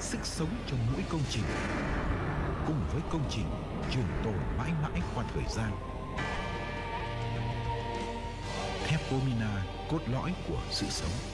sức sống cho mỗi công trình. Cùng với công trình, trường tồn mãi mãi qua thời gian. Thép Pomina cốt lõi của sự sống.